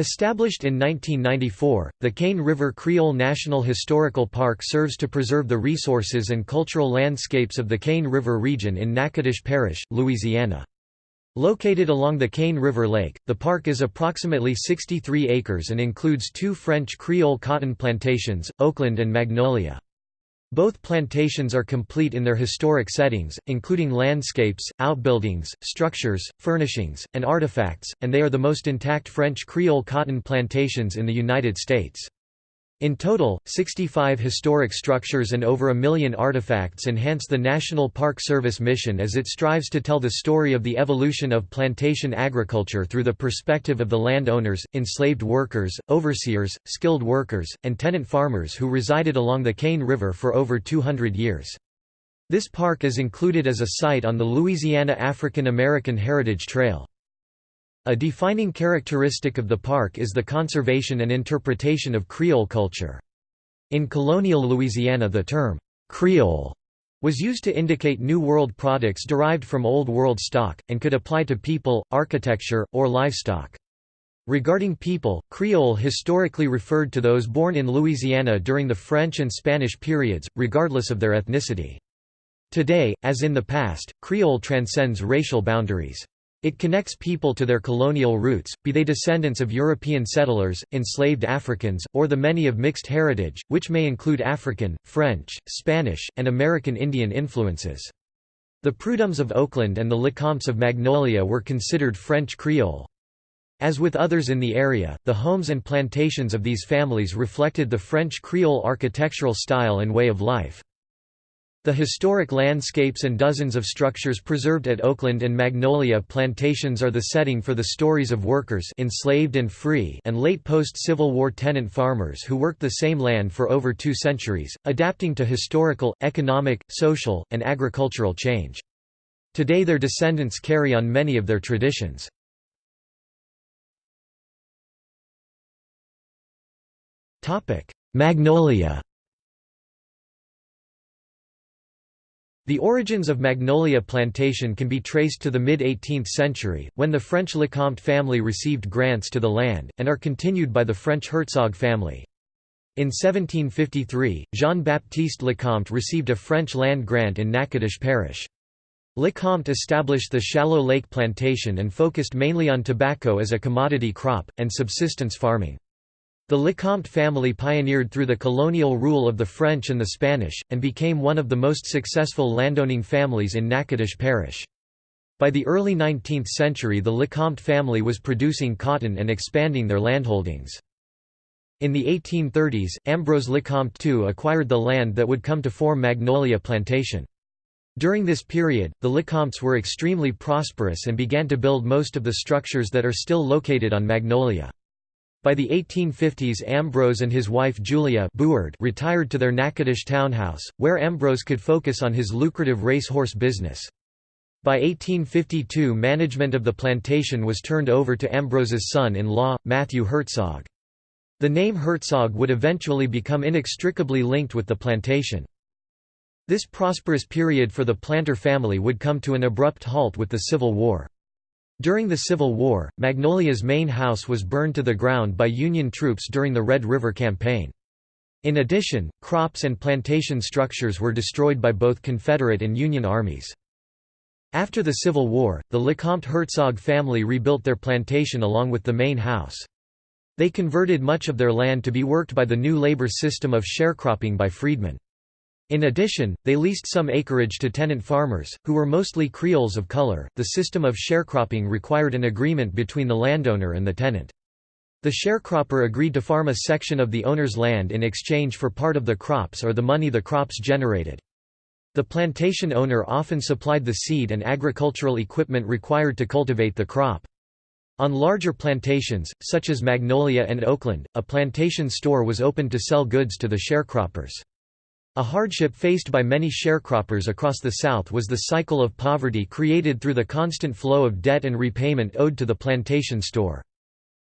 Established in 1994, the Cane River Creole National Historical Park serves to preserve the resources and cultural landscapes of the Cane River region in Natchitoches Parish, Louisiana. Located along the Cane River Lake, the park is approximately 63 acres and includes two French Creole cotton plantations, Oakland and Magnolia. Both plantations are complete in their historic settings, including landscapes, outbuildings, structures, furnishings, and artifacts, and they are the most intact French Creole cotton plantations in the United States. In total, 65 historic structures and over a million artifacts enhance the National Park Service mission as it strives to tell the story of the evolution of plantation agriculture through the perspective of the landowners, enslaved workers, overseers, skilled workers, and tenant farmers who resided along the Cane River for over 200 years. This park is included as a site on the Louisiana African American Heritage Trail. A defining characteristic of the park is the conservation and interpretation of Creole culture. In colonial Louisiana the term, "'Creole' was used to indicate New World products derived from Old World stock, and could apply to people, architecture, or livestock. Regarding people, Creole historically referred to those born in Louisiana during the French and Spanish periods, regardless of their ethnicity. Today, as in the past, Creole transcends racial boundaries. It connects people to their colonial roots, be they descendants of European settlers, enslaved Africans, or the many of mixed heritage, which may include African, French, Spanish, and American Indian influences. The Prudhommes of Oakland and the Lecomtes of Magnolia were considered French Creole. As with others in the area, the homes and plantations of these families reflected the French Creole architectural style and way of life. The historic landscapes and dozens of structures preserved at Oakland and Magnolia plantations are the setting for the stories of workers enslaved and free and late post-Civil War tenant farmers who worked the same land for over two centuries, adapting to historical, economic, social, and agricultural change. Today their descendants carry on many of their traditions. Magnolia The origins of Magnolia Plantation can be traced to the mid-18th century, when the French Lecomte family received grants to the land, and are continued by the French Hertzog family. In 1753, Jean-Baptiste Lecomte received a French land grant in Natchitoches Parish. Lecomte established the Shallow Lake Plantation and focused mainly on tobacco as a commodity crop, and subsistence farming. The Lecomte family pioneered through the colonial rule of the French and the Spanish, and became one of the most successful landowning families in Natchitoches Parish. By the early 19th century the Lecomte family was producing cotton and expanding their landholdings. In the 1830s, Ambrose Lecomte II acquired the land that would come to form Magnolia Plantation. During this period, the Lecomtes were extremely prosperous and began to build most of the structures that are still located on Magnolia. By the 1850s Ambrose and his wife Julia Buard retired to their Natchitoches townhouse, where Ambrose could focus on his lucrative racehorse business. By 1852 management of the plantation was turned over to Ambrose's son-in-law, Matthew Hertzog. The name Hertzog would eventually become inextricably linked with the plantation. This prosperous period for the planter family would come to an abrupt halt with the Civil War. During the Civil War, Magnolia's main house was burned to the ground by Union troops during the Red River Campaign. In addition, crops and plantation structures were destroyed by both Confederate and Union armies. After the Civil War, the Lecomte Hertzog family rebuilt their plantation along with the main house. They converted much of their land to be worked by the new labor system of sharecropping by freedmen. In addition, they leased some acreage to tenant farmers, who were mostly Creoles of color. The system of sharecropping required an agreement between the landowner and the tenant. The sharecropper agreed to farm a section of the owner's land in exchange for part of the crops or the money the crops generated. The plantation owner often supplied the seed and agricultural equipment required to cultivate the crop. On larger plantations, such as Magnolia and Oakland, a plantation store was opened to sell goods to the sharecroppers. A hardship faced by many sharecroppers across the South was the cycle of poverty created through the constant flow of debt and repayment owed to the plantation store.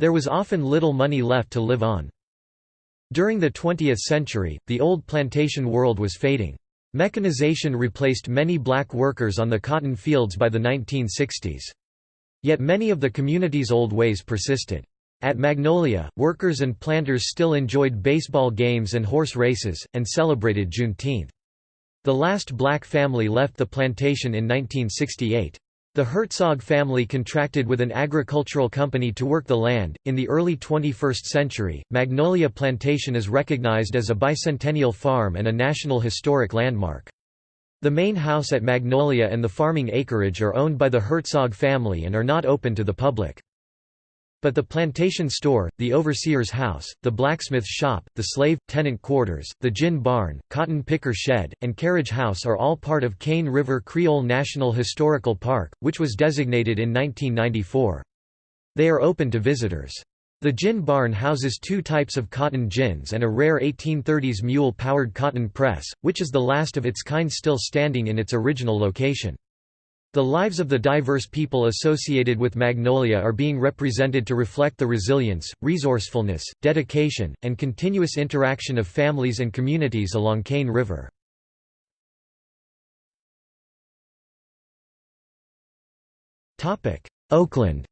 There was often little money left to live on. During the 20th century, the old plantation world was fading. Mechanization replaced many black workers on the cotton fields by the 1960s. Yet many of the community's old ways persisted. At Magnolia, workers and planters still enjoyed baseball games and horse races, and celebrated Juneteenth. The last black family left the plantation in 1968. The Hertzog family contracted with an agricultural company to work the land. In the early 21st century, Magnolia Plantation is recognized as a bicentennial farm and a National Historic Landmark. The main house at Magnolia and the farming acreage are owned by the Hertzog family and are not open to the public. But the plantation store, the overseer's house, the blacksmith shop, the slave, tenant quarters, the gin barn, cotton picker shed, and carriage house are all part of Cane River Creole National Historical Park, which was designated in 1994. They are open to visitors. The gin barn houses two types of cotton gins and a rare 1830s mule-powered cotton press, which is the last of its kind still standing in its original location. The lives of the diverse people associated with Magnolia are being represented to reflect the resilience, resourcefulness, dedication, and continuous interaction of families and communities along Cane River. Oakland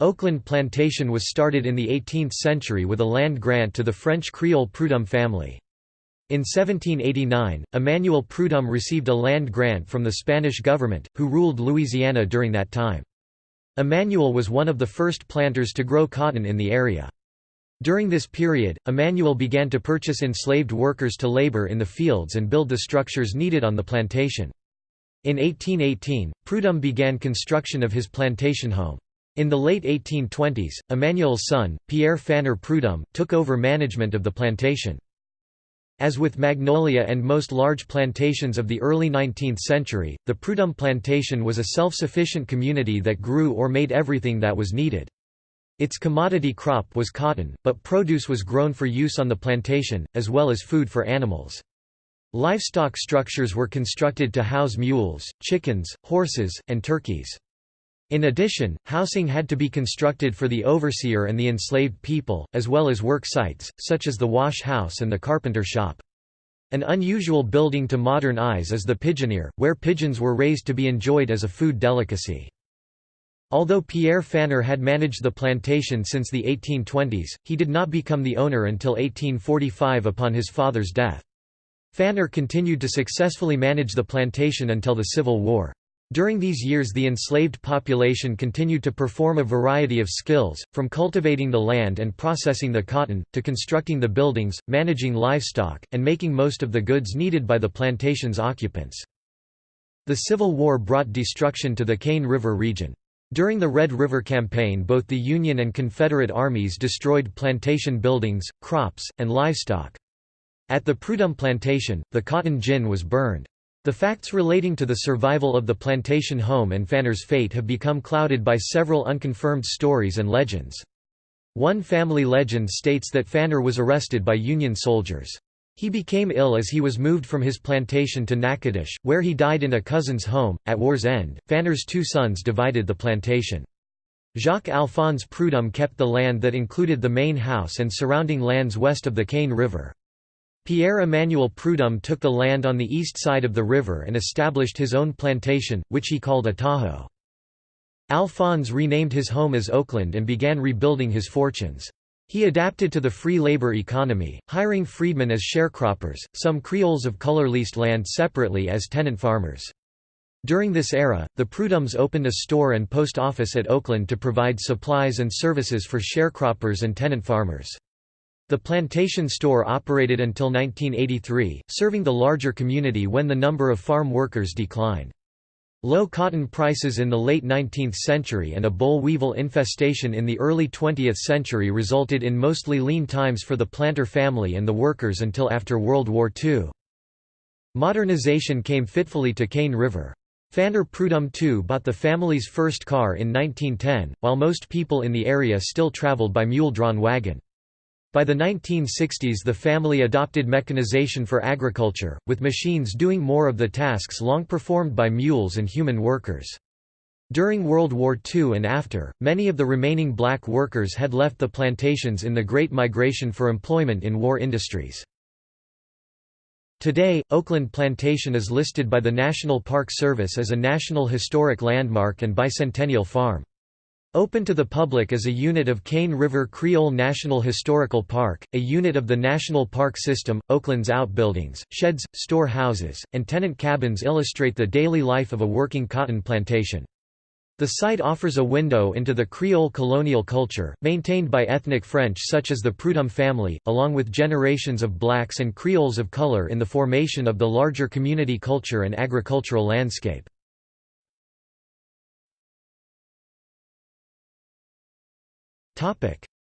Oakland Plantation was started in the 18th century with a land grant to the French Creole Prudhomme family. In 1789, Emmanuel Prudhomme received a land grant from the Spanish government, who ruled Louisiana during that time. Emmanuel was one of the first planters to grow cotton in the area. During this period, Emmanuel began to purchase enslaved workers to labor in the fields and build the structures needed on the plantation. In 1818, Prudhomme began construction of his plantation home. In the late 1820s, Emmanuel's son, Pierre Phanor Prudhomme, took over management of the plantation. As with Magnolia and most large plantations of the early 19th century, the Prudhomme plantation was a self-sufficient community that grew or made everything that was needed. Its commodity crop was cotton, but produce was grown for use on the plantation, as well as food for animals. Livestock structures were constructed to house mules, chickens, horses, and turkeys. In addition, housing had to be constructed for the overseer and the enslaved people, as well as work sites, such as the wash house and the carpenter shop. An unusual building to modern eyes is the pigeonier, where pigeons were raised to be enjoyed as a food delicacy. Although Pierre Phanor had managed the plantation since the 1820s, he did not become the owner until 1845 upon his father's death. Phanor continued to successfully manage the plantation until the Civil War. During these years the enslaved population continued to perform a variety of skills, from cultivating the land and processing the cotton, to constructing the buildings, managing livestock, and making most of the goods needed by the plantation's occupants. The Civil War brought destruction to the Cane River region. During the Red River Campaign both the Union and Confederate armies destroyed plantation buildings, crops, and livestock. At the Prudhomme plantation, the cotton gin was burned. The facts relating to the survival of the plantation home and Phanor's fate have become clouded by several unconfirmed stories and legends. One family legend states that Phanor was arrested by Union soldiers. He became ill as he was moved from his plantation to Natchitoches, where he died in a cousin's home. At war's end, Phanor's two sons divided the plantation. Jacques Alphonse Prudhomme kept the land that included the main house and surrounding lands west of the Cane River. Pierre-Emmanuel Prudhomme took the land on the east side of the river and established his own plantation, which he called Atajo. Alphonse renamed his home as Oakland and began rebuilding his fortunes. He adapted to the free labor economy, hiring freedmen as sharecroppers. Some Creoles of color leased land separately as tenant farmers. During this era, the Prudhommes opened a store and post office at Oakland to provide supplies and services for sharecroppers and tenant farmers. The plantation store operated until 1983, serving the larger community when the number of farm workers declined. Low cotton prices in the late 19th century and a boll weevil infestation in the early 20th century resulted in mostly lean times for the planter family and the workers until after World War II. Modernization came fitfully to Cane River. Phanor Prudhomme II bought the family's first car in 1910, while most people in the area still traveled by mule-drawn wagon. By the 1960s the family adopted mechanization for agriculture, with machines doing more of the tasks long performed by mules and human workers. During World War II and after, many of the remaining black workers had left the plantations in the Great Migration for employment in war industries. Today, Oakland Plantation is listed by the National Park Service as a National Historic Landmark and Bicentennial Farm. Open to the public as a unit of Cane River Creole National Historical Park, a unit of the National Park System, Oakland's outbuildings, sheds, store houses, and tenant cabins illustrate the daily life of a working cotton plantation. The site offers a window into the Creole colonial culture, maintained by ethnic French such as the Prudhomme family, along with generations of blacks and Creoles of color in the formation of the larger community culture and agricultural landscape.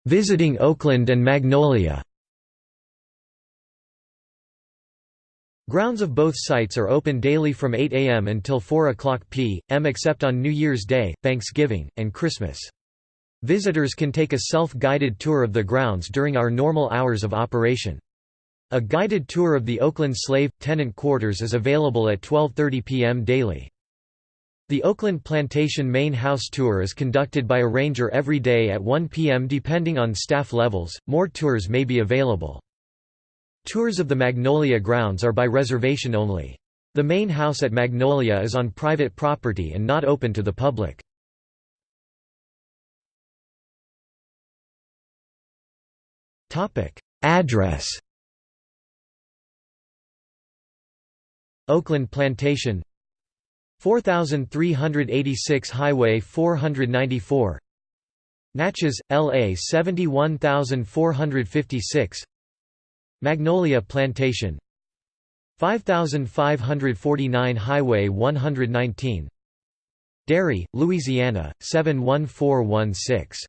Visiting Oakland and Magnolia Grounds of both sites are open daily from 8 a.m. until 4 o'clock p.m. except on New Year's Day, Thanksgiving, and Christmas. Visitors can take a self-guided tour of the grounds during our normal hours of operation. A guided tour of the Oakland Slave – Tenant Quarters is available at 12.30 p.m. daily. The Oakland Plantation Main House Tour is conducted by a ranger every day at 1 p.m. depending on staff levels, more tours may be available. Tours of the Magnolia grounds are by reservation only. The main house at Magnolia is on private property and not open to the public. Address Oakland Plantation 4386 Highway 494 Natchez, LA 71456 Magnolia Plantation. 5549 Highway 119 Derry, Louisiana 71416